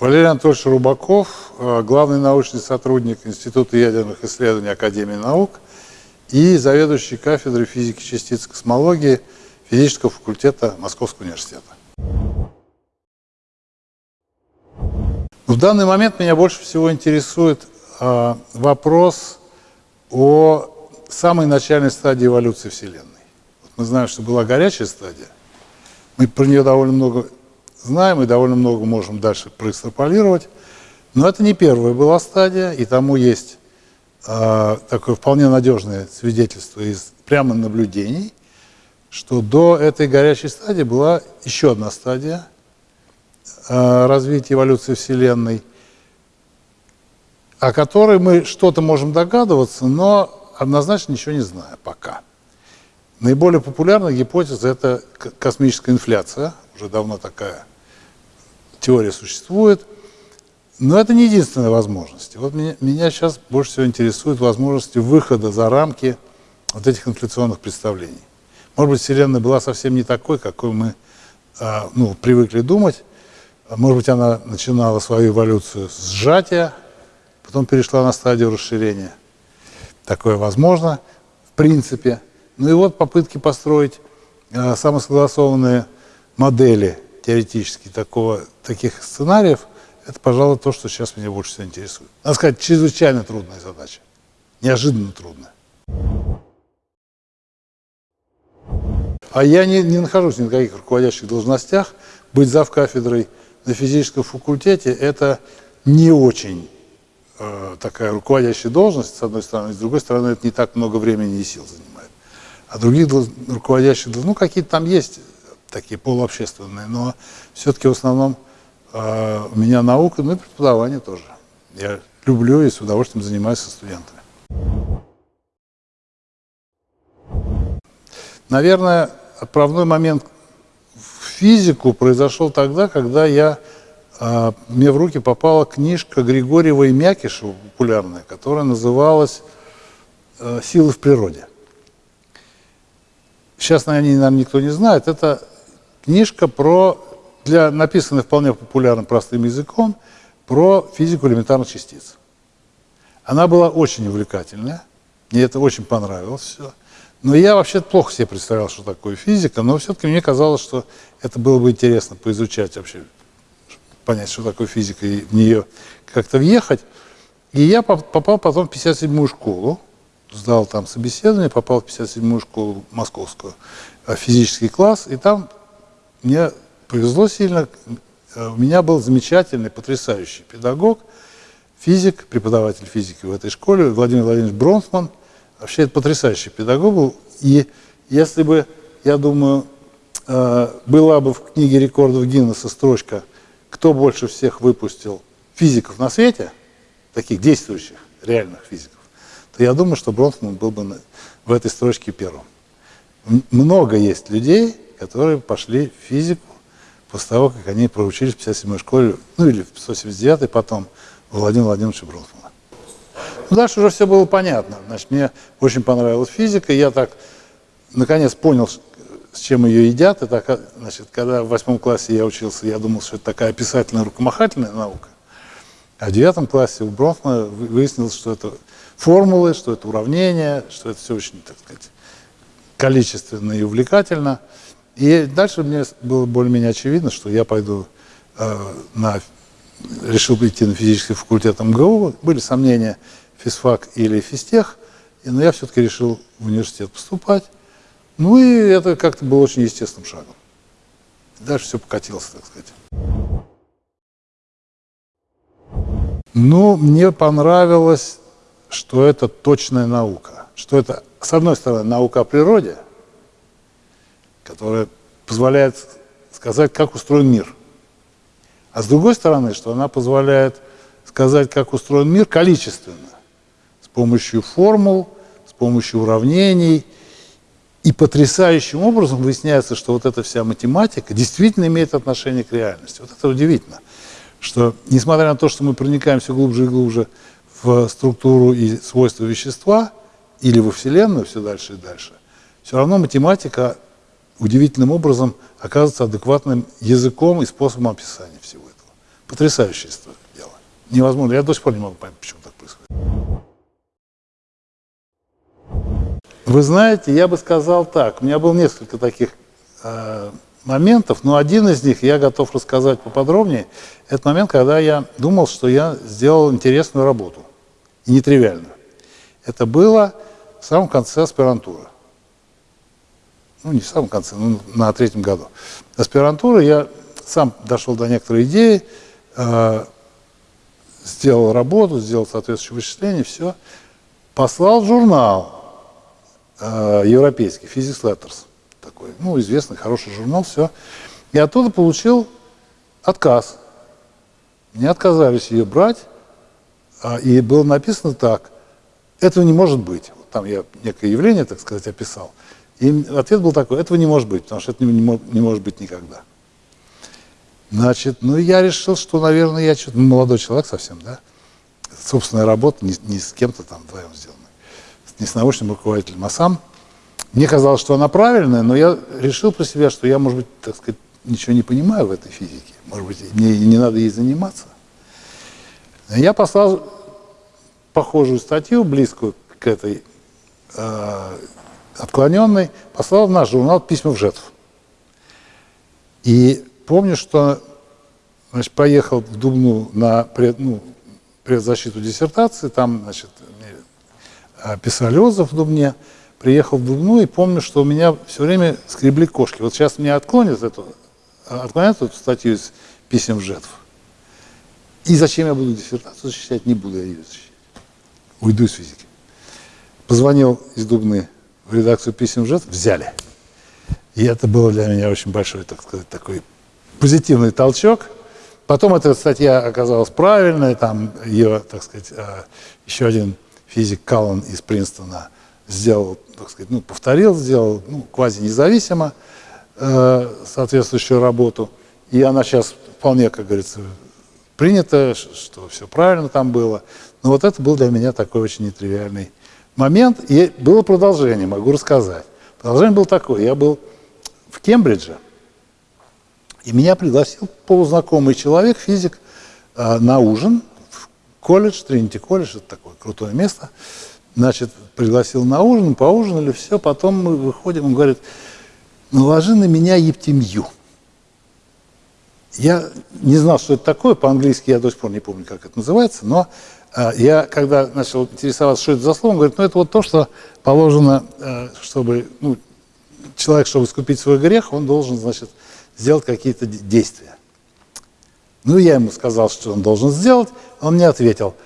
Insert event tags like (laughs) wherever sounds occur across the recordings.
Валерий Анатольевич Рубаков, э, главный научный сотрудник Института ядерных исследований Академии наук и заведующий кафедрой физики частиц космологии физического факультета Московского университета. В данный момент меня больше всего интересует э, вопрос о самой начальной стадии эволюции Вселенной. Мы знаем, что была горячая стадия. Мы про нее довольно много знаем и довольно много можем дальше проэкстраполировать. Но это не первая была стадия, и тому есть э, такое вполне надежное свидетельство из прямо наблюдений, что до этой горячей стадии была еще одна стадия э, развития эволюции Вселенной, о которой мы что-то можем догадываться, но однозначно ничего не знаем пока. Наиболее популярная гипотеза – это космическая инфляция, уже давно такая теория существует. Но это не единственная возможность. Вот меня, меня сейчас больше всего интересует возможности выхода за рамки вот этих инфляционных представлений. Может быть, Вселенная была совсем не такой, какой мы э, ну, привыкли думать. Может быть, она начинала свою эволюцию с сжатия, потом перешла на стадию расширения. Такое возможно, в принципе. Ну и вот попытки построить э, самосогласованные модели теоретически такого, таких сценариев, это, пожалуй, то, что сейчас меня больше всего интересует. Надо сказать, чрезвычайно трудная задача, неожиданно трудная. А я не, не нахожусь ни на каких руководящих должностях. Быть зав кафедрой на физическом факультете – это не очень э, такая руководящая должность, с одной стороны. С другой стороны, это не так много времени и сил занимает. А других руководящих, ну, какие-то там есть такие полуобщественные, но все-таки в основном э, у меня наука, ну и преподавание тоже. Я люблю и с удовольствием занимаюсь со студентами. Наверное, отправной момент в физику произошел тогда, когда я, э, мне в руки попала книжка Григорьева и Мякишева, популярная, которая называлась э, «Силы в природе». Сейчас, наверное, никто не знает. Это книжка про, для, написанная вполне популярным простым языком, про физику элементарных частиц. Она была очень увлекательная, мне это очень понравилось все. Но я вообще плохо себе представлял, что такое физика, но все-таки мне казалось, что это было бы интересно поизучать вообще, понять, что такое физика, и в нее как-то въехать. И я попал потом в 57-ю школу, сдал там собеседование, попал в 57-ю школу московскую, э, физический класс, и там мне повезло сильно, у меня был замечательный, потрясающий педагог, физик, преподаватель физики в этой школе, Владимир Владимирович Бронсман. Вообще это потрясающий педагог был. И если бы, я думаю, э, была бы в книге рекордов Гиннесса строчка «Кто больше всех выпустил физиков на свете?» таких действующих, реальных физиков, я думаю, что Бронсман был бы в этой строчке первым. Много есть людей, которые пошли в физику после того, как они проучились в 57-й школе, ну или в 179-й потом, у Владимира Владимировича Бронфмана. Ну, дальше уже все было понятно. Значит, мне очень понравилась физика, я так, наконец, понял, с чем ее едят. И так, значит, когда в восьмом классе я учился, я думал, что это такая описательная рукомахательная наука. А в девятом классе у Бронфмана выяснилось, что это формулы, что это уравнения, что это все очень, так сказать, количественно и увлекательно. И дальше мне было более-менее очевидно, что я пойду э, на... Решил идти на физический факультет МГУ. Были сомнения, физфак или физтех, но я все-таки решил в университет поступать. Ну и это как-то было очень естественным шагом. Дальше все покатилось, так сказать. Ну, мне понравилось, что это точная наука. Что это, с одной стороны, наука о природе – которая позволяет сказать, как устроен мир. А с другой стороны, что она позволяет сказать, как устроен мир количественно, с помощью формул, с помощью уравнений. И потрясающим образом выясняется, что вот эта вся математика действительно имеет отношение к реальности. Вот это удивительно, что несмотря на то, что мы проникаем все глубже и глубже в структуру и свойства вещества, или во Вселенную все дальше и дальше, все равно математика удивительным образом оказывается адекватным языком и способом описания всего этого. Потрясающее дело. Невозможно. Я до сих пор не могу понять, почему так происходит. Вы знаете, я бы сказал так. У меня было несколько таких э, моментов, но один из них я готов рассказать поподробнее. Это момент, когда я думал, что я сделал интересную работу. И нетривиальную. Это было в самом конце аспирантуры. Ну, не в самом конце, но на третьем году. Аспирантуры я сам дошел до некоторой идеи, э, сделал работу, сделал соответствующее вычисление, все. Послал журнал э, европейский, Physics Letters, такой, ну, известный, хороший журнал, все. И оттуда получил отказ. Мне отказались ее брать, а, и было написано так, этого не может быть. Там я некое явление, так сказать, описал. И ответ был такой, этого не может быть, потому что это не, не, не может быть никогда. Значит, ну я решил, что, наверное, я что-то, ну, молодой человек совсем, да, собственная работа, не, не с кем-то там вдвоем сделана, не с научным руководителем, а сам. Мне казалось, что она правильная, но я решил про себя, что я, может быть, так сказать, ничего не понимаю в этой физике. Может быть, мне не надо ей заниматься. Я послал похожую статью, близкую к этой э, отклоненной, послал в наш журнал «Письма в жетв». И помню, что значит, поехал в Дубну на пред, ну, предзащиту диссертации, там значит, писали отзыв в Дубне, приехал в Дубну и помню, что у меня все время скребли кошки. Вот сейчас меня отклонят эту, отклонят эту статью из писем в жетв. И зачем я буду диссертацию защищать? Не буду я ее защищать. Уйду из физики. Позвонил из Дубны в редакцию писем ЖЭТ, взяли. И это было для меня очень большой, так сказать, такой позитивный толчок. Потом эта статья оказалась правильной, там ее, так сказать, а, еще один физик Каллан из Принстона сделал, так сказать, ну, повторил, сделал ну, квази-независимо э, соответствующую работу. И она сейчас вполне, как говорится, принято, что все правильно там было. Но вот это был для меня такой очень нетривиальный момент. И было продолжение, могу рассказать. Продолжение было такое. Я был в Кембридже, и меня пригласил полузнакомый человек, физик, а, на ужин в колледж, Тринити колледж, это такое крутое место. Значит, пригласил на ужин, поужинали, все, потом мы выходим, он говорит, наложи на меня ептемью. Я не знал, что это такое, по-английски я до сих пор не помню, как это называется, но э, я, когда начал интересоваться, что это за слово, он говорит, ну это вот то, что положено, э, чтобы, ну, человек, чтобы искупить свой грех, он должен, значит, сделать какие-то действия. Ну, я ему сказал, что он должен сделать, он мне ответил,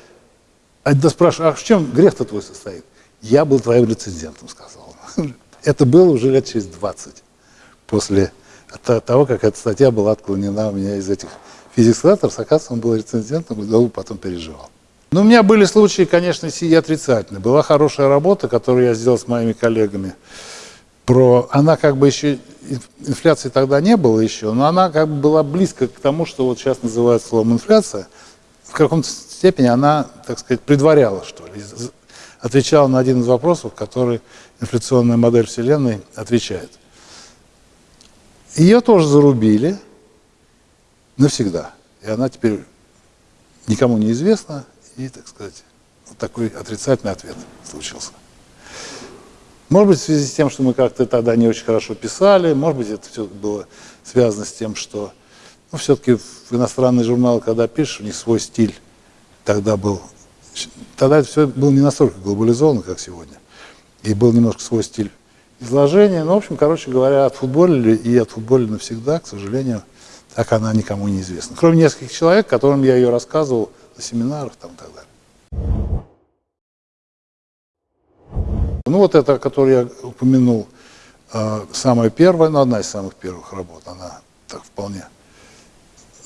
а да спрашиваю, а в чем грех-то твой состоит? Я был твоим рецензентом, сказал он. (laughs) Это было уже лет через 20 после того, как эта статья была отклонена у меня из этих Physics Letters, оказывается, он был рецензентом и долго потом переживал. Но у меня были случаи, конечно, и отрицательные. Была хорошая работа, которую я сделал с моими коллегами. Про, она как бы еще, инфляции тогда не было еще, но она как бы была близко к тому, что вот сейчас называют словом инфляция. В каком-то степени она, так сказать, предваряла, что ли, отвечала на один из вопросов, который инфляционная модель Вселенной отвечает. Ее тоже зарубили навсегда. И она теперь никому не известна. И, так сказать, вот такой отрицательный ответ случился. Может быть, в связи с тем, что мы как-то тогда не очень хорошо писали, может быть, это все было связано с тем, что ну, все-таки в иностранные журналы, когда пишешь, у них свой стиль тогда был. Тогда это все было не настолько глобализовано, как сегодня. И был немножко свой стиль изложение. Ну, в общем, короче говоря, отфутболили и отфутболили навсегда, к сожалению, так она никому не известна. Кроме нескольких человек, которым я ее рассказывал на семинарах там, и так далее. Ну, вот это, которую я упомянул, а, самая первая, ну, одна из самых первых работ, она так вполне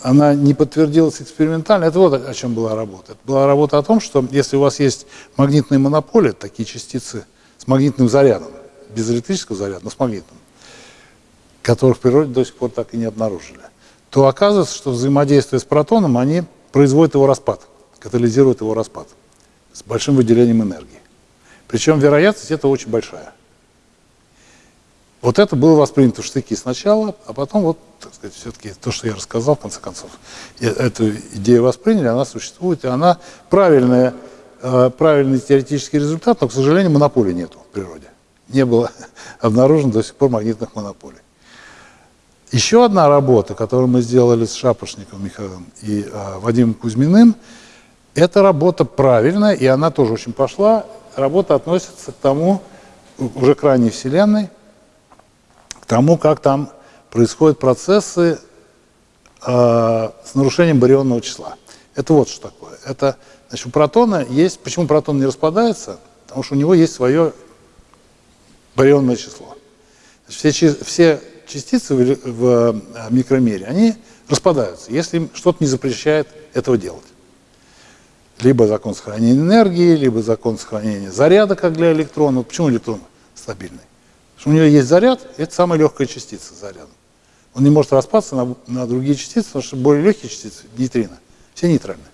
она не подтвердилась экспериментально. Это вот о чем была работа. Это была работа о том, что если у вас есть магнитные монополии, такие частицы с магнитным зарядом, без электрического заряда, но с магнитным, которых в природе до сих пор так и не обнаружили, то оказывается, что взаимодействие с протоном, они производят его распад, катализируют его распад с большим выделением энергии. Причем вероятность это очень большая. Вот это было воспринято в штыки сначала, а потом вот, так сказать, все-таки то, что я рассказал, в конце концов, эту идею восприняли, она существует, и она правильная, э, правильный теоретический результат, но, к сожалению, монополии нету в природе. Не было (laughs) обнаружено до сих пор магнитных монополий. Еще одна работа, которую мы сделали с Шапошником Михаилом и э, Вадимом Кузьминым, эта работа правильная, и она тоже очень пошла. Работа относится к тому, уже к ранней Вселенной, тому, как там происходят процессы э, с нарушением барионного числа. Это вот что такое. Это, значит, у протона есть... Почему протон не распадается? Потому что у него есть свое барионное число. Значит, все, все частицы в, в э, микромире, они распадаются, если им что-то не запрещает этого делать. Либо закон сохранения энергии, либо закон сохранения заряда, как для электрона. Почему электрон стабильный? Что у него есть заряд, это самая легкая частица заряда. Он не может распасться на, на другие частицы, потому что более легкие частицы, нейтрино, все нейтральные.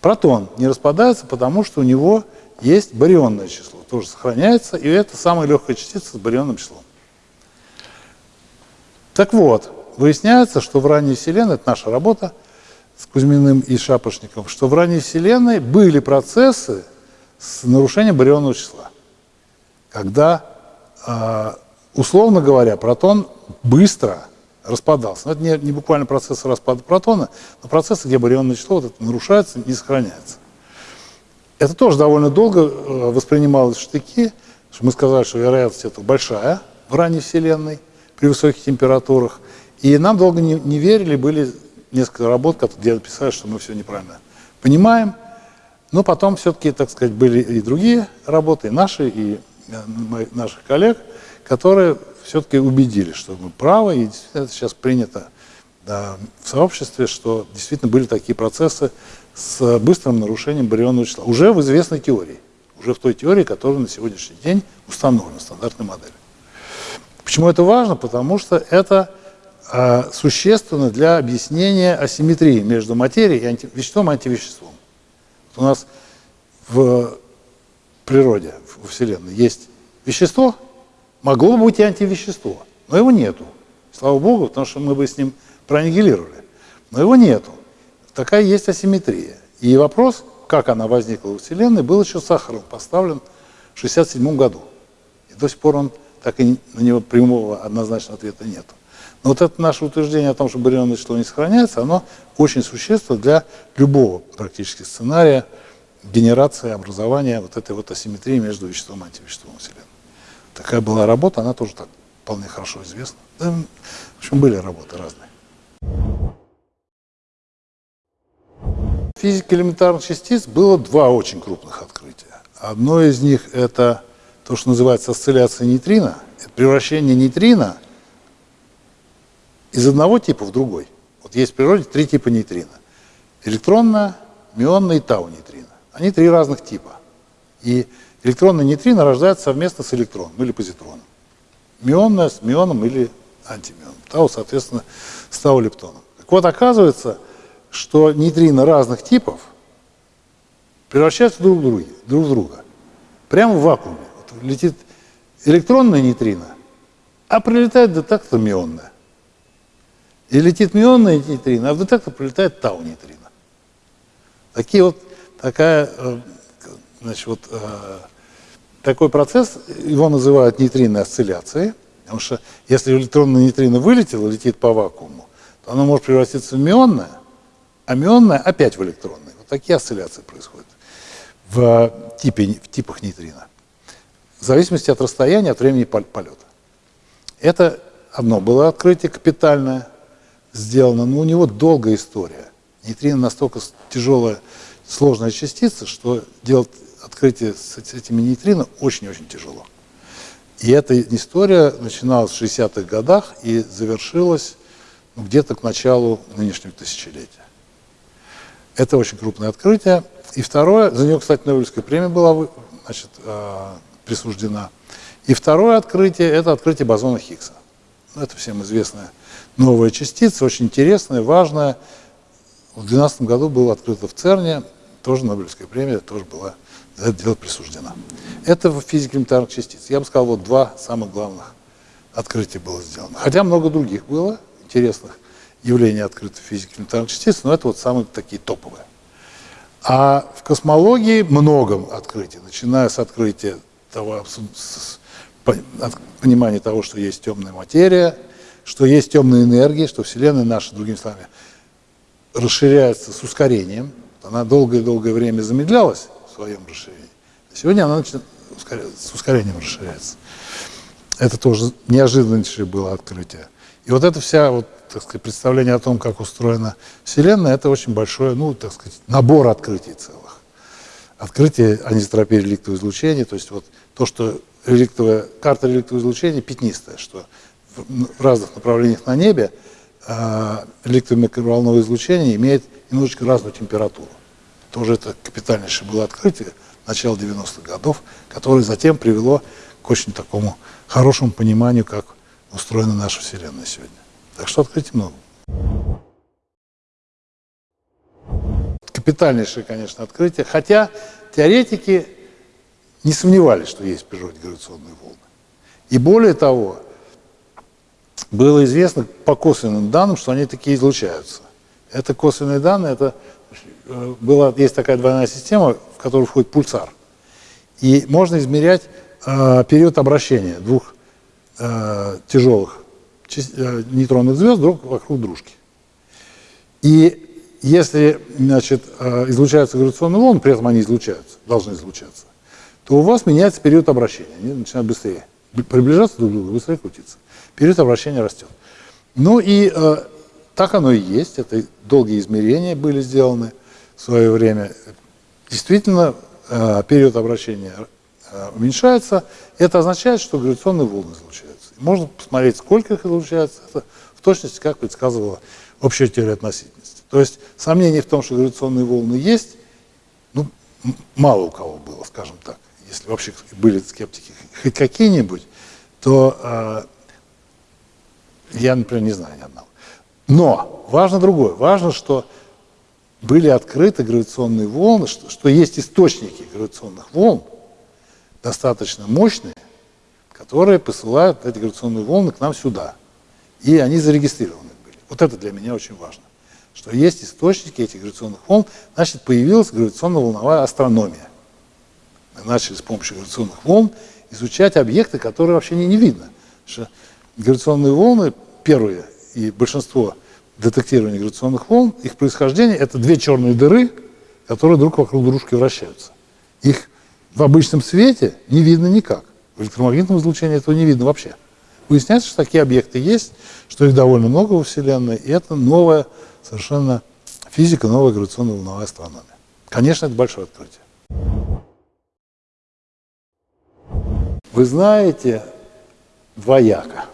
Протон не распадается, потому что у него есть барионное число, тоже сохраняется, и это самая легкая частица с барионным числом. Так вот, выясняется, что в ранней Вселенной, это наша работа с Кузьминым и Шапошником, что в ранней Вселенной были процессы с нарушением барионного числа, когда условно говоря, протон быстро распадался. Но это не, не буквально процесс распада протона, но процессы, где барионное число вот это нарушается, не сохраняется. Это тоже довольно долго э, воспринималось в штыки, что мы сказали, что вероятность этого большая в ранней Вселенной при высоких температурах. И нам долго не, не верили, были несколько работ, где написали, что мы все неправильно понимаем. Но потом все-таки, так сказать, были и другие работы, и наши, и наших коллег, которые все-таки убедили, что мы правы, и это сейчас принято да, в сообществе, что действительно были такие процессы с быстрым нарушением барионного числа. Уже в известной теории, уже в той теории, которая на сегодняшний день установлена, стандартной модели. Почему это важно? Потому что это э, существенно для объяснения асимметрии между материей и анти, веществом и антивеществом. У нас в природе, во Вселенной есть вещество, могло бы быть и антивещество, но его нету. Слава Богу, потому что мы бы с ним проаннигилировали. Но его нету. Такая есть асимметрия. И вопрос, как она возникла во Вселенной, был еще Сахаром поставлен в 1967 году. И до сих пор он так и на него прямого однозначного ответа нет. Но вот это наше утверждение о том, что барионное число не сохраняется, оно очень существенно для любого практически сценария генерации, образования вот этой вот асимметрии между веществом и антивеществом Вселенной. Такая была работа, она тоже так вполне хорошо известна. В общем, были работы разные. Физике элементарных частиц было два очень крупных открытия. Одно из них это то, что называется осцилляция нейтрино. Это превращение нейтрино из одного типа в другой. Вот есть в природе три типа нейтрино. Электронное, мионное и тау-нейтрино. Они три разных типа. И электронный нейтрино рождается совместно с электроном или позитроном. Мионное с мионом или антимионом. Тау, соответственно, с тау-лептоном. Так вот, оказывается, что нейтрино разных типов превращаются друг в друга, друг в друга. Прямо в вакууме. Вот летит электронное нейтрино, а прилетает детектор мионное. И летит мионное нейтрино, а в детектор прилетает тау-нейтрино. Такие вот такая, э, значит, вот, э, такой процесс, его называют нейтринной осцилляцией, потому что если электронное нейтрино вылетело, летит по вакууму, то оно может превратиться в мионное, а мионное опять в электронное. Вот такие осцилляции происходят в, типе, в типах нейтрино. В зависимости от расстояния, от времени полета. Это одно было открытие капитальное сделано, но у него долгая история. Нейтрино настолько тяжелая сложная частица, что делать открытие с этими нейтрино очень-очень тяжело. И эта история начиналась в 60-х годах и завершилась ну, где-то к началу нынешнего тысячелетия. Это очень крупное открытие. И второе, за него, кстати, Нобелевская премия была значит, э, присуждена. И второе открытие – это открытие бозона Хиггса. Ну, это всем известная новая частица, очень интересная, важная. В 2012 году было открыто в ЦЕРНе тоже Нобелевская премия тоже была за это дело присуждена. Это в физике элементарных частиц. Я бы сказал, вот два самых главных открытие было сделано. Хотя много других было интересных явлений открытой физики элементарных частиц, но это вот самые такие топовые. А в космологии много открытий, начиная с открытия того, с понимания того, что есть темная материя, что есть темная энергия, что Вселенная наша, другими словами, расширяется с ускорением. Она долгое-долгое время замедлялась в своем расширении. А сегодня она начинает с ускорением расширяется. Это тоже неожиданнейшее было открытие. И вот это вся вот, так сказать, представление о том, как устроена Вселенная, это очень большой, ну, так сказать, набор открытий целых. Открытие анизотропии реликтового излучения, то есть вот то, что реликтовая, карта реликтового излучения пятнистая, что в, разных направлениях на небе э, реликтовое микроволновое излучение имеет немножечко разную температуру. Тоже это капитальнейшее было открытие начала 90-х годов, которое затем привело к очень такому хорошему пониманию, как устроена наша Вселенная сегодня. Так что открытий много. Капитальнейшее, конечно, открытие, хотя теоретики не сомневались, что есть гравитационные волны. И более того, было известно по косвенным данным, что они такие излучаются. Это косвенные данные, это э, была, есть такая двойная система, в которую входит пульсар. И можно измерять э, период обращения двух э, тяжелых э, нейтронных звезд друг вокруг дружки. И если значит, э, излучаются гравитационные волны, при этом они излучаются, должны излучаться, то у вас меняется период обращения. Они начинают быстрее приближаться друг к другу, быстрее крутиться. Период обращения растет. Ну и э, так оно и есть. Это долгие измерения были сделаны в свое время. Действительно, э, период обращения э, уменьшается. Это означает, что гравитационные волны излучаются. Можно посмотреть, сколько их излучается. Это в точности, как предсказывала общая теория относительности. То есть сомнений в том, что гравитационные волны есть, ну, мало у кого было, скажем так если вообще были скептики хоть какие-нибудь, то э, я, например, не знаю ни одного. Но важно другое. Важно, что были открыты гравитационные волны, что, что есть источники гравитационных волн, достаточно мощные, которые посылают эти гравитационные волны к нам сюда. И они зарегистрированы были. Вот это для меня очень важно. Что есть источники этих гравитационных волн, значит, появилась гравитационно-волновая астрономия начали с помощью гравитационных волн изучать объекты, которые вообще не, не видно. Что гравитационные волны, первые и большинство детектирования гравитационных волн, их происхождение – это две черные дыры, которые друг вокруг дружки вращаются. Их в обычном свете не видно никак. В электромагнитном излучении этого не видно вообще. Выясняется, что такие объекты есть, что их довольно много во Вселенной, и это новая совершенно физика, новая гравитационно-волновая астрономия. Конечно, это большое открытие. вы знаете двояко.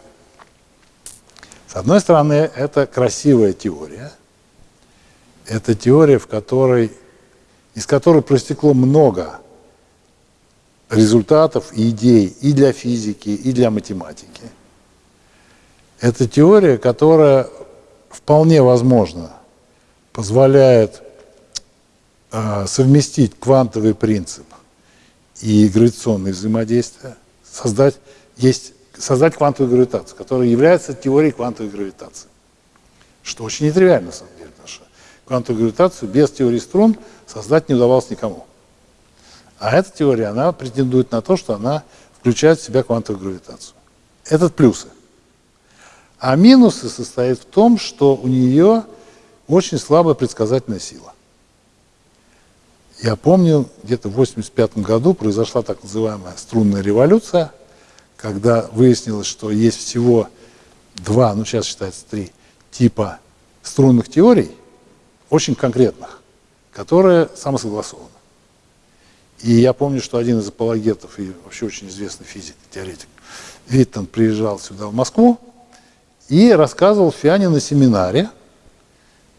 С одной стороны, это красивая теория. Это теория, в которой, из которой простекло много результатов и идей и для физики, и для математики. Это теория, которая вполне возможно позволяет э, совместить квантовый принцип и гравитационные взаимодействия, создать, есть, создать квантовую гравитацию, которая является теорией квантовой гравитации. Что очень нетривиально, на самом деле, что квантовую гравитацию без теории струн создать не удавалось никому. А эта теория, она претендует на то, что она включает в себя квантовую гравитацию. Это плюсы. А минусы состоят в том, что у нее очень слабая предсказательная сила. Я помню, где-то в 1985 году произошла так называемая струнная революция, когда выяснилось, что есть всего два, ну сейчас считается три, типа струнных теорий, очень конкретных, которые самосогласованы. И я помню, что один из апологетов и вообще очень известный физик, теоретик, Виттон приезжал сюда, в Москву, и рассказывал Фиане на семинаре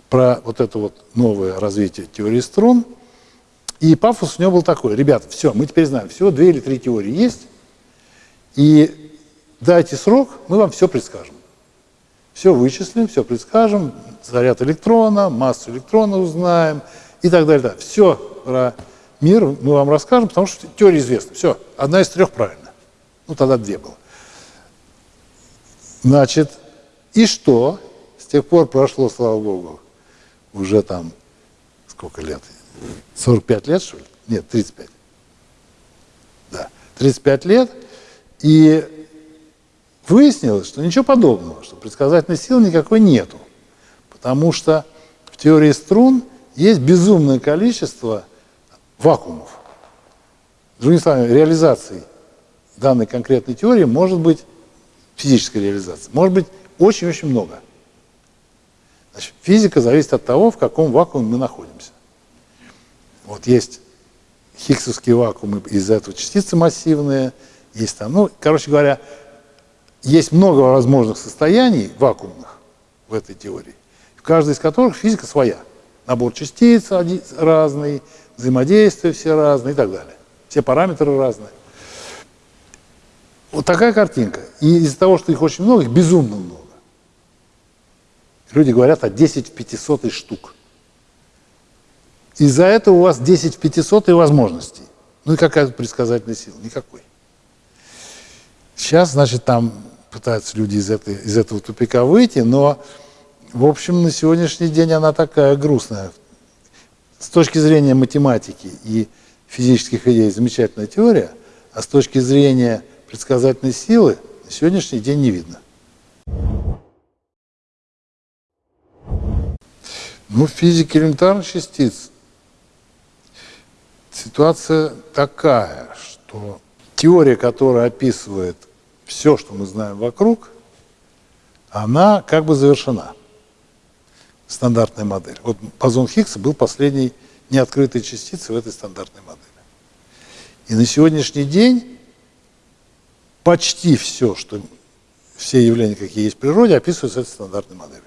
про вот это вот новое развитие теории струн – и пафос у него был такой, ребята, все, мы теперь знаем, всего две или три теории есть, и дайте срок, мы вам все предскажем. Все вычислим, все предскажем, заряд электрона, массу электрона узнаем и так далее. Да. Все про мир мы вам расскажем, потому что теория известна. Все, одна из трех правильно. Ну, тогда две было. Значит, и что? С тех пор прошло, слава богу, уже там сколько лет? 45 лет, что ли? Нет, 35. Да, 35 лет. И выяснилось, что ничего подобного, что предсказательной силы никакой нету. Потому что в теории струн есть безумное количество вакуумов. Другими словами, реализации данной конкретной теории может быть физическая реализация. Может быть очень-очень много. Значит, физика зависит от того, в каком вакууме мы находимся. Вот есть хиггсовские вакуумы, из-за этого частицы массивные, есть там, ну, короче говоря, есть много возможных состояний вакуумных в этой теории, в каждой из которых физика своя. Набор частиц разный, взаимодействия все разные и так далее. Все параметры разные. Вот такая картинка. И из-за того, что их очень много, их безумно много. Люди говорят о 10 в 500 штук. Из-за этого у вас 10 в 500 возможностей. Ну и какая предсказательная сила? Никакой. Сейчас, значит, там пытаются люди из, этой, из этого тупика выйти, но, в общем, на сегодняшний день она такая грустная. С точки зрения математики и физических идей замечательная теория, а с точки зрения предсказательной силы на сегодняшний день не видно. Ну, в физике элементарных частиц ситуация такая, что теория, которая описывает все, что мы знаем вокруг, она как бы завершена. Стандартная модель. Вот бозон Хиггса был последней неоткрытой частицей в этой стандартной модели. И на сегодняшний день почти все, что все явления, какие есть в природе, описываются этой стандартной моделью.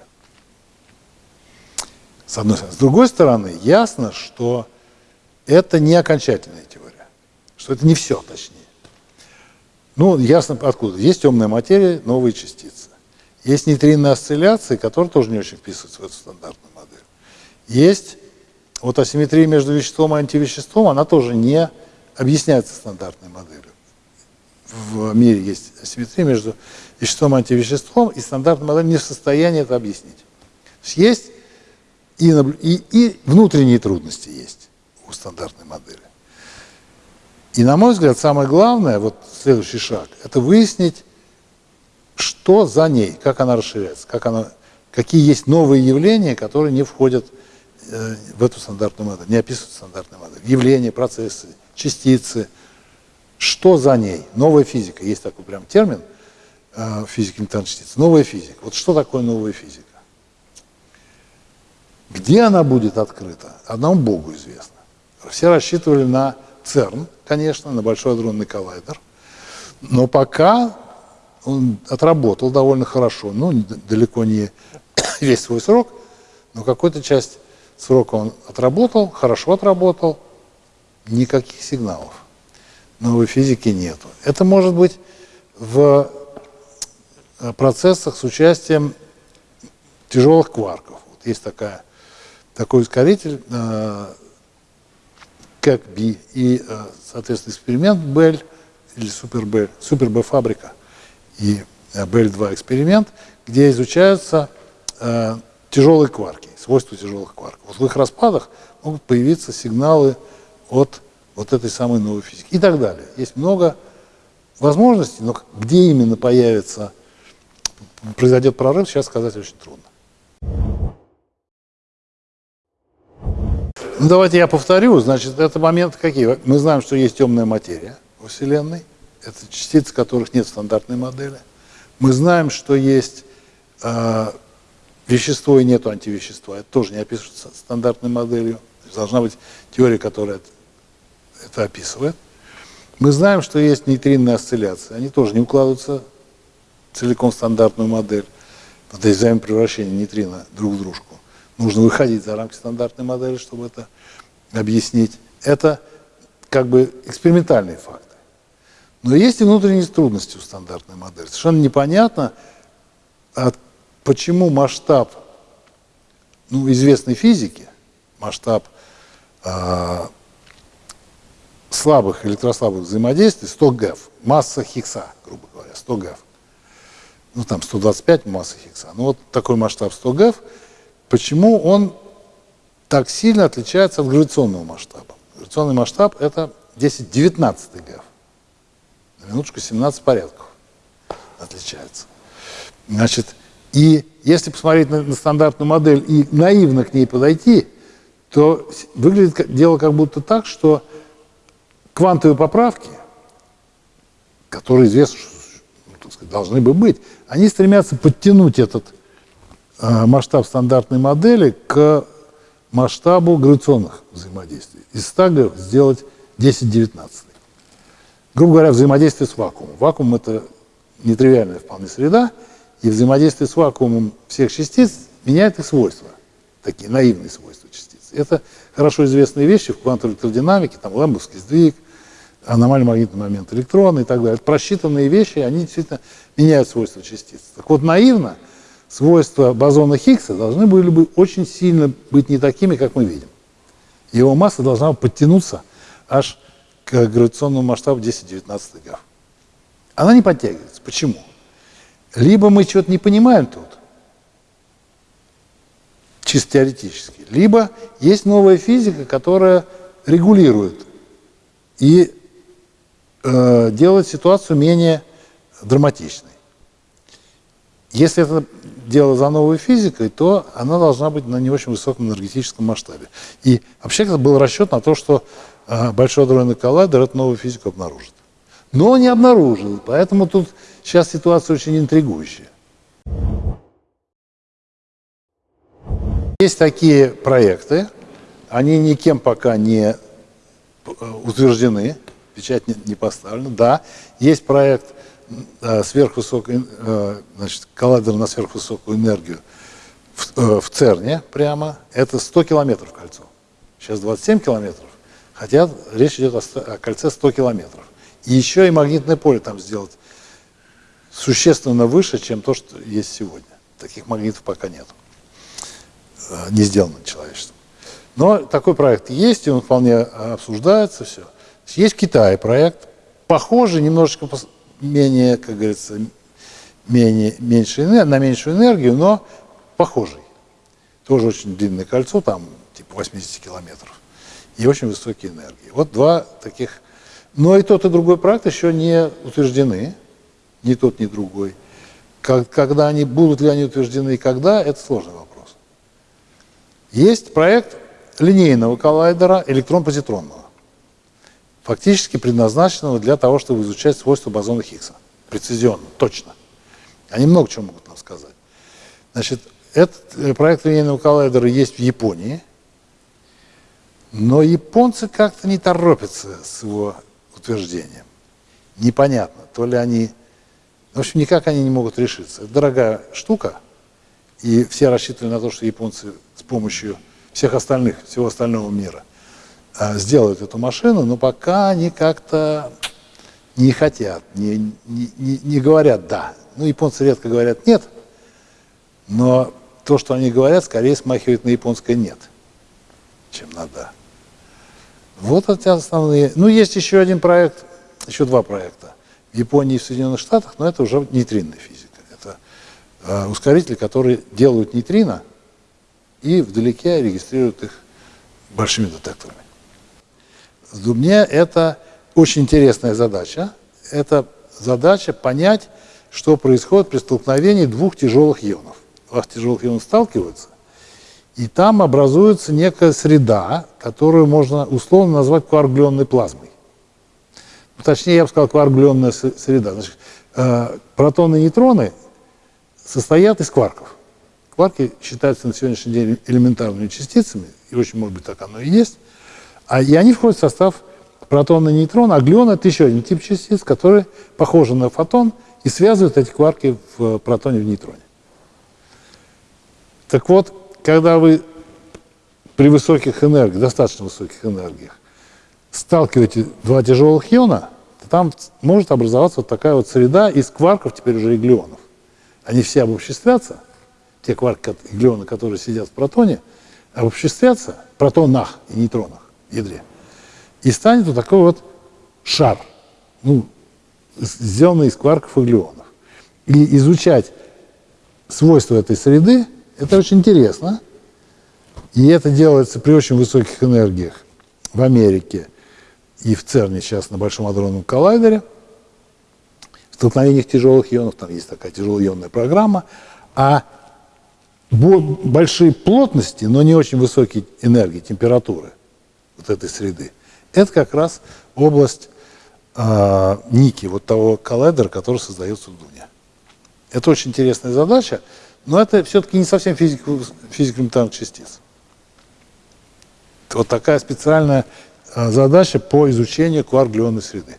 С одной стороны. С другой стороны, ясно, что это не окончательная теория, что это не все, точнее. Ну, ясно откуда. Есть темная материя, новые частицы. Есть нейтринные осцилляции, которые тоже не очень вписываются в эту стандартную модель. Есть вот асимметрия между веществом и антивеществом, она тоже не объясняется стандартной моделью. В мире есть асимметрия между веществом и антивеществом, и стандартная модель не в состоянии это объяснить. Есть есть и, и, и внутренние трудности есть у стандартной модели. И, на мой взгляд, самое главное, вот следующий шаг, это выяснить, что за ней, как она расширяется, как она, какие есть новые явления, которые не входят э, в эту стандартную модель, не описывают стандартную модель. Явления, процессы, частицы, что за ней? Новая физика. Есть такой прям термин э, в физике элементарных частиц. Новая физика. Вот что такое новая физика? Где она будет открыта, одному Богу известно. Все рассчитывали на ЦЕРН, конечно, на Большой адронный коллайдер, но пока он отработал довольно хорошо, ну, далеко не (coughs) весь свой срок, но какую-то часть срока он отработал, хорошо отработал, никаких сигналов. Новой физики нету. Это может быть в э, процессах с участием тяжелых кварков. Вот есть такая такой ускоритель, э, как B, и, э, соответственно, эксперимент Бель, или Супер Бель, Супер Б фабрика, и Бель 2 эксперимент, где изучаются э, тяжелые кварки, свойства тяжелых кварков. Вот в их распадах могут появиться сигналы от вот этой самой новой физики и так далее. Есть много возможностей, но где именно появится, произойдет прорыв, сейчас сказать очень трудно. Ну, давайте я повторю. Значит, это моменты какие? Мы знаем, что есть темная материя во Вселенной. Это частицы, которых нет в стандартной модели. Мы знаем, что есть э, вещество и нет антивещества. Это тоже не описывается стандартной моделью. Должна быть теория, которая это, это описывает. Мы знаем, что есть нейтринные осцилляции. Они тоже не укладываются целиком в стандартную модель. Вот есть взаимопревращение нейтрина друг в дружку. Нужно выходить за рамки стандартной модели, чтобы это объяснить. Это как бы экспериментальные факты. Но есть и внутренние трудности у стандартной модели. Совершенно непонятно, почему масштаб ну, известной физики, масштаб э, слабых электрослабых взаимодействий 100 ГЭФ, масса Хиггса, грубо говоря, 100 ГЭФ. ну там 125 массы Хиггса, ну вот такой масштаб 100 ГЭФ, почему он так сильно отличается от гравитационного масштаба? Гравитационный масштаб это 10-19 ГЭФ. На минуточку 17 порядков отличается. Значит, и если посмотреть на, на стандартную модель и наивно к ней подойти, то выглядит дело как будто так, что квантовые поправки, которые известно, что ну, сказать, должны бы быть, они стремятся подтянуть этот масштаб стандартной модели к масштабу гравитационных взаимодействий. Из 100 ГЭФ сделать 10-19. Грубо говоря, взаимодействие с вакуумом. Вакуум – это нетривиальная вполне среда, и взаимодействие с вакуумом всех частиц меняет их свойства, такие наивные свойства частиц. Это хорошо известные вещи в квантовой электродинамике, там лэмбовский сдвиг, аномальный магнитный момент электрона и так далее. Это просчитанные вещи, они действительно меняют свойства частиц. Так вот, наивно свойства бозона Хиггса должны были бы очень сильно быть не такими, как мы видим. Его масса должна подтянуться аж к гравитационному масштабу 10-19 ГАФ. Она не подтягивается. Почему? Либо мы что-то не понимаем тут, чисто теоретически, либо есть новая физика, которая регулирует и э, делает ситуацию менее драматичной. Если это дело за новой физикой, то она должна быть на не очень высоком энергетическом масштабе. И вообще это был расчет на то, что э, Большой адронный коллайдер эту новую физику обнаружит. Но не обнаружил, поэтому тут сейчас ситуация очень интригующая. Есть такие проекты, они никем пока не э, утверждены, печать не поставлена. Да, есть проект сверхвысокой, э, значит, коллайдер на сверхвысокую энергию в, в ЦЕРНе прямо. Это 100 километров кольцо. Сейчас 27 километров, хотя речь идет о, о кольце 100 километров. И еще и магнитное поле там сделать существенно выше, чем то, что есть сегодня. Таких магнитов пока нет. Э, не сделано человечеством. Но такой проект есть, и он вполне обсуждается, все. Есть в Китае проект, похожий, немножечко менее, как говорится, менее, меньше, на меньшую энергию, но похожий. Тоже очень длинное кольцо, там типа 80 километров. И очень высокие энергии. Вот два таких. Но и тот, и другой проект еще не утверждены. Ни тот, ни другой. Когда они, будут ли они утверждены и когда, это сложный вопрос. Есть проект линейного коллайдера электрон-позитронного фактически предназначенного для того, чтобы изучать свойства бозона Хиггса. Прецизионно, точно. Они много чего могут нам сказать. Значит, этот э, проект линейного коллайдера есть в Японии, но японцы как-то не торопятся с его утверждением. Непонятно, то ли они... В общем, никак они не могут решиться. Это дорогая штука, и все рассчитывали на то, что японцы с помощью всех остальных, всего остального мира – сделают эту машину, но пока они как-то не хотят, не, не, не говорят «да». Ну, японцы редко говорят «нет», но то, что они говорят, скорее смахивает на японское «нет», чем на «да». Вот эти основные. Ну, есть еще один проект, еще два проекта. В Японии и в Соединенных Штатах, но это уже нейтринная физика. Это э, ускорители, которые делают нейтрино и вдалеке регистрируют их большими детекторами. Мне это очень интересная задача. Это задача понять, что происходит при столкновении двух тяжелых ионов. Два тяжелых иона сталкиваются, и там образуется некая среда, которую можно условно назвать кваргленной плазмой. Ну, точнее, я бы сказал, кваргленная среда. Значит, э, протоны и нейтроны состоят из кварков. Кварки считаются на сегодняшний день элементарными частицами, и очень, может быть, так оно и есть. А, и они входят в состав протона и нейтрона, а глион – это еще один тип частиц, который похожи на фотон и связывают эти кварки в протоне и в нейтроне. Так вот, когда вы при высоких энергиях, достаточно высоких энергиях, сталкиваете два тяжелых иона, то там может образоваться вот такая вот среда из кварков, теперь уже и глионов. Они все обобществятся, те кварки и глионы, которые сидят в протоне, обобществятся протонах и нейтронах ядре. И станет вот такой вот шар, ну, сделанный из кварков и глюонов. и изучать свойства этой среды, это очень интересно. И это делается при очень высоких энергиях в Америке и в ЦЕРНе сейчас на Большом адронном коллайдере. В столкновениях тяжелых ионов, там есть такая тяжелоионная программа, а большие плотности, но не очень высокие энергии, температуры вот этой среды, это как раз область э, Ники, вот того коллайдера, который создается в Дуне. Это очень интересная задача, но это все-таки не совсем физика, физика элементарных частиц. Вот такая специальная э, задача по изучению кварк-глюонной среды.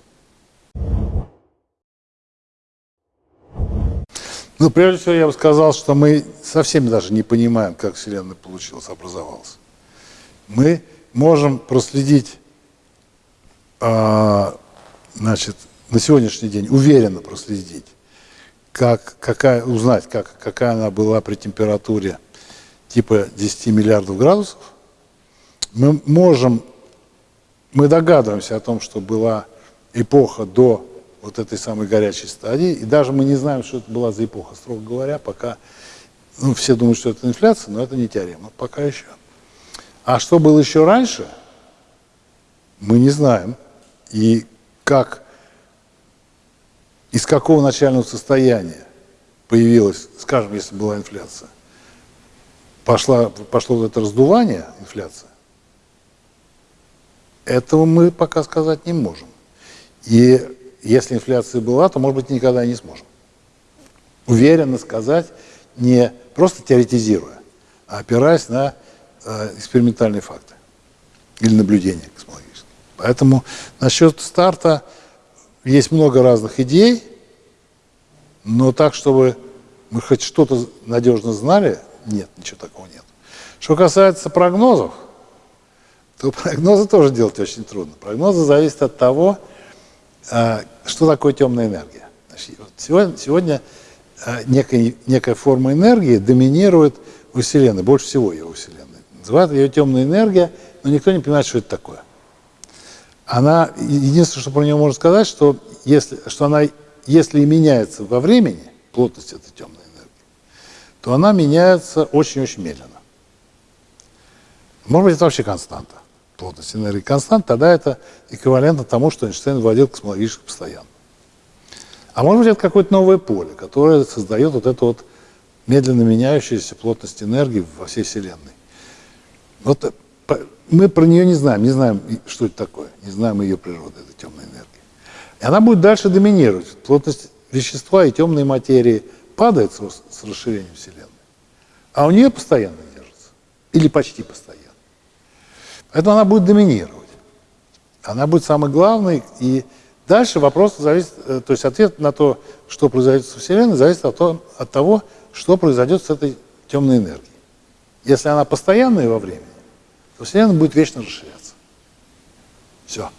Ну, прежде всего, я бы сказал, что мы совсем даже не понимаем, как Вселенная получилась, образовалась. Мы можем проследить, э, значит, на сегодняшний день, уверенно проследить, как, какая, узнать, как, какая она была при температуре типа 10 миллиардов градусов. Мы можем, мы догадываемся о том, что была эпоха до вот этой самой горячей стадии, и даже мы не знаем, что это была за эпоха, строго говоря, пока, ну, все думают, что это инфляция, но это не теорема, пока еще. А что было еще раньше, мы не знаем. И как из какого начального состояния появилась, скажем, если была инфляция, пошла, пошло это раздувание, инфляция, этого мы пока сказать не можем. И если инфляция была, то, может быть, никогда не сможем. Уверенно сказать, не просто теоретизируя, а опираясь на экспериментальные факты или наблюдения космологические. Поэтому насчет старта есть много разных идей, но так, чтобы мы хоть что-то надежно знали, нет, ничего такого нет. Что касается прогнозов, то (laughs) прогнозы тоже делать очень трудно. Прогнозы зависят от того, а, что такое темная энергия. сегодня, сегодня а, некая, некая форма энергии доминирует у Вселенной, больше всего ее у Вселенной. Называют ее темная энергия, но никто не понимает, что это такое она, единственное, что про нее можно сказать, что если, что она, если и меняется во времени, плотность этой темной энергии, то она меняется очень-очень медленно. Может быть, это вообще константа, плотность энергии констант, тогда это эквивалентно тому, что Эйнштейн вводил космологически постоянно. А может быть, это какое-то новое поле, которое создает вот эту вот медленно меняющуюся плотность энергии во всей Вселенной. Вот мы про нее не знаем, не знаем, что это такое, не знаем ее природы, этой темной энергии. И она будет дальше доминировать. Плотность вещества и темной материи падает с, расширением Вселенной, а у нее постоянно держится, или почти постоянно. Поэтому она будет доминировать. Она будет самой главной, и дальше вопрос зависит, э, то есть ответ на то, что произойдет со Вселенной, зависит от, того, от того, что произойдет с этой темной энергией. Если она постоянная во времени, Вселенная будет вечно расширяться. Все.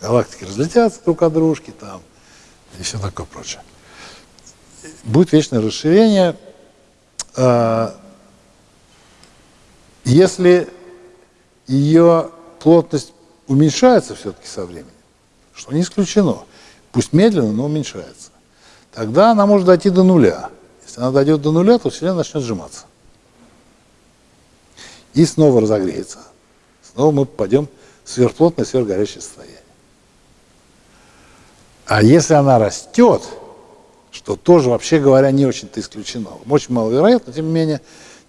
Галактики разлетятся друг от дружки там и все такое прочее. Будет вечное расширение. А, если ее плотность уменьшается все-таки со временем, что не исключено, пусть медленно, но уменьшается, тогда она может дойти до нуля. Если она дойдет до нуля, то Вселенная начнет сжиматься. И снова разогреется снова мы попадем в сверхплотное, сверхгорячее состояние. А если она растет, что тоже, вообще говоря, не очень-то исключено, очень маловероятно, тем не менее,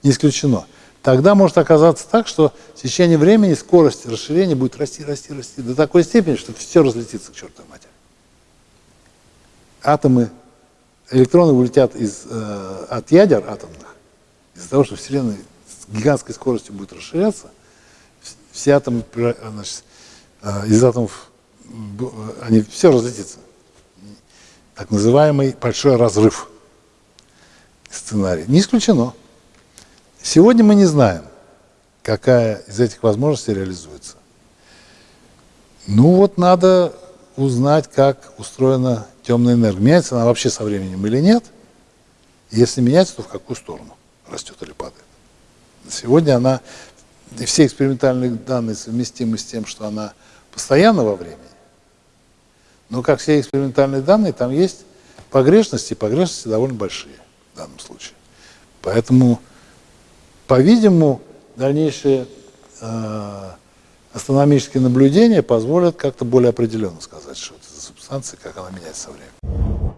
не исключено, тогда может оказаться так, что в течение времени скорость расширения будет расти, расти, расти до такой степени, что все разлетится к чертовой матери. Атомы, электроны улетят из, э, от ядер атомных, из-за того, что Вселенная с гигантской скоростью будет расширяться, все атомы, значит, э, из атомов, они все разлетится. Так называемый большой разрыв сценарий. Не исключено. Сегодня мы не знаем, какая из этих возможностей реализуется. Ну вот надо узнать, как устроена темная энергия. Меняется она вообще со временем или нет? Если меняется, то в какую сторону растет или падает. Сегодня она и все экспериментальные данные совместимы с тем, что она постоянно во времени. Но как все экспериментальные данные, там есть погрешности, погрешности довольно большие в данном случае. Поэтому, по-видимому, дальнейшие э, астрономические наблюдения позволят как-то более определенно сказать, что это за субстанция, как она меняется со временем.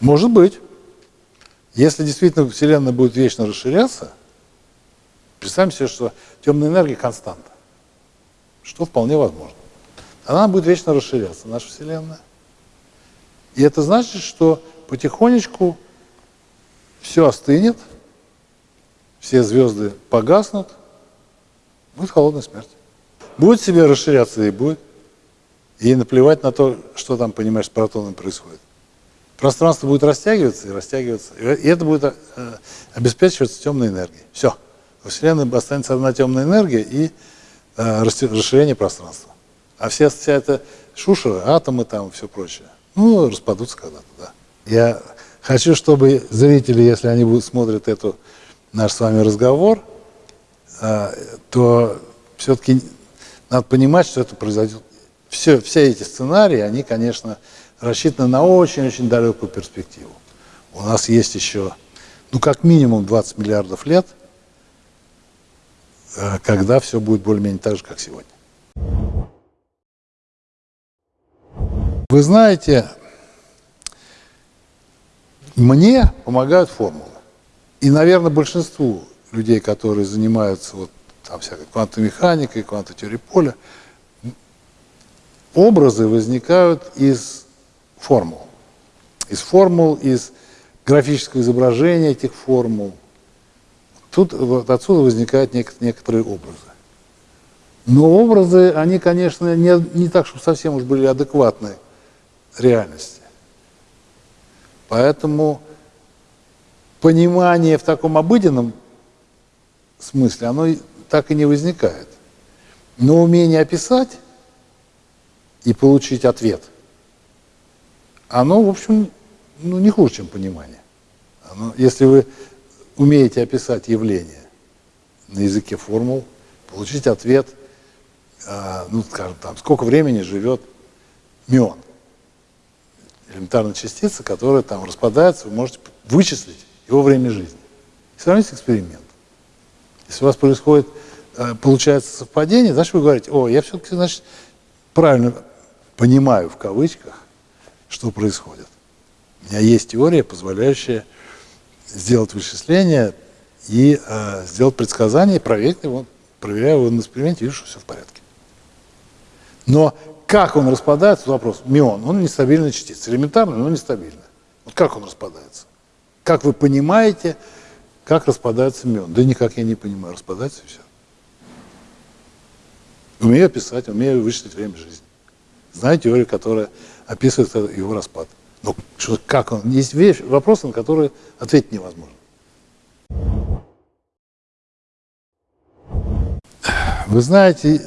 Может быть. Если действительно Вселенная будет вечно расширяться, представьте себе, что темная энергия константа, что вполне возможно. Она будет вечно расширяться, наша Вселенная. И это значит, что потихонечку все остынет, все звезды погаснут, будет холодная смерть. Будет себе расширяться и будет. И наплевать на то, что там, понимаешь, с протоном происходит. Пространство будет растягиваться и растягиваться. И это будет э, обеспечиваться темной энергией. Все. Во Вселенной останется одна темная энергия и э, расширение пространства. А вся, вся эта шушера, атомы там, все прочее, ну, распадутся когда-то, да. Я хочу, чтобы зрители, если они будут смотрят эту наш с вами разговор, э, то все-таки надо понимать, что это произойдет. Все, все эти сценарии, они, конечно, рассчитаны на очень-очень далекую перспективу. У нас есть еще, ну, как минимум 20 миллиардов лет, э, когда все будет более-менее так же, как сегодня. Вы знаете, мне помогают формулы. И, наверное, большинству людей, которые занимаются вот там всякой квантовой механикой, квантовой теорией поля, образы возникают из формул. Из формул, из графического изображения этих формул. Тут вот отсюда возникают некоторые образы. Но образы, они, конечно, не, не так, чтобы совсем уж были адекватны реальности. Поэтому понимание в таком обыденном смысле, оно так и не возникает. Но умение описать и получить ответ – оно, в общем, ну, не хуже, чем понимание. Оно, если вы умеете описать явление на языке формул, получить ответ, э, ну, скажем, там, сколько времени живет мион, элементарная частица, которая там распадается, вы можете вычислить его время жизни. И сравнить эксперимент. Если у вас происходит, э, получается совпадение, значит, вы говорите, о, я все-таки, значит, правильно понимаю, в кавычках, что происходит. У меня есть теория, позволяющая сделать вычисление и э, сделать предсказание, проверить его, проверяю его на эксперименте, вижу, что все в порядке. Но как он распадается, вопрос. Мион, он нестабильная частица, элементарная, но нестабильная. Вот как он распадается? Как вы понимаете, как распадается мион? Да никак я не понимаю, распадается и все. Умею писать, умею вычислить время жизни. Знаю теорию, которая описывает его распад. Но что, как он? Есть вещь, вопросы, на которые ответить невозможно. Вы знаете,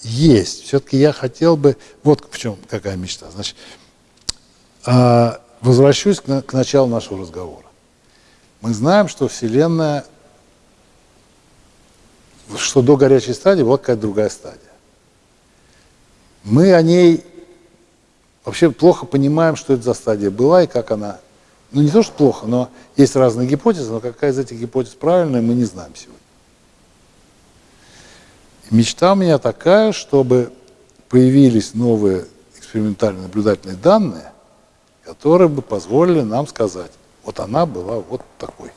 есть. Все-таки я хотел бы... Вот в чем какая мечта. Значит, а, возвращусь к, к началу нашего разговора. Мы знаем, что Вселенная, что до горячей стадии была какая-то другая стадия. Мы о ней вообще плохо понимаем, что это за стадия была и как она... Ну, не то, что плохо, но есть разные гипотезы, но какая из этих гипотез правильная, мы не знаем сегодня. Мечта у меня такая, чтобы появились новые экспериментальные наблюдательные данные, которые бы позволили нам сказать, вот она была вот такой.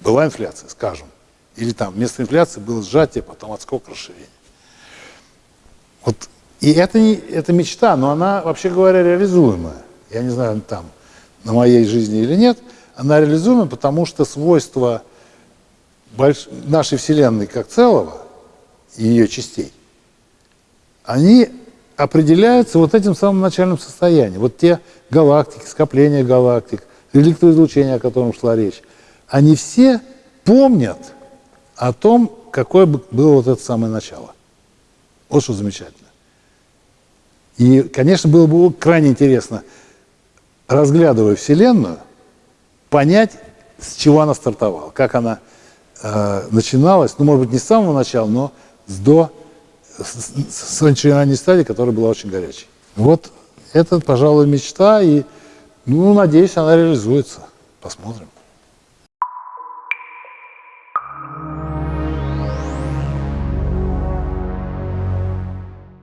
Была инфляция, скажем. Или там вместо инфляции было сжатие, потом отскок расширения. Вот и это, это мечта, но она, вообще говоря, реализуемая. Я не знаю, там, на моей жизни или нет. Она реализуема, потому что свойства больш... нашей Вселенной как целого и ее частей, они определяются вот этим самым начальным состоянием. Вот те галактики, скопления галактик, электроизлучение, о котором шла речь, они все помнят о том, какое было вот это самое начало. Вот что замечательно. И, конечно, было бы крайне интересно, разглядывая Вселенную, понять, с чего она стартовала, как она э, начиналась, ну, может быть, не с самого начала, но с до, с, с стадии, которая была очень горячей. Вот это, пожалуй, мечта, и, ну, надеюсь, она реализуется. Посмотрим.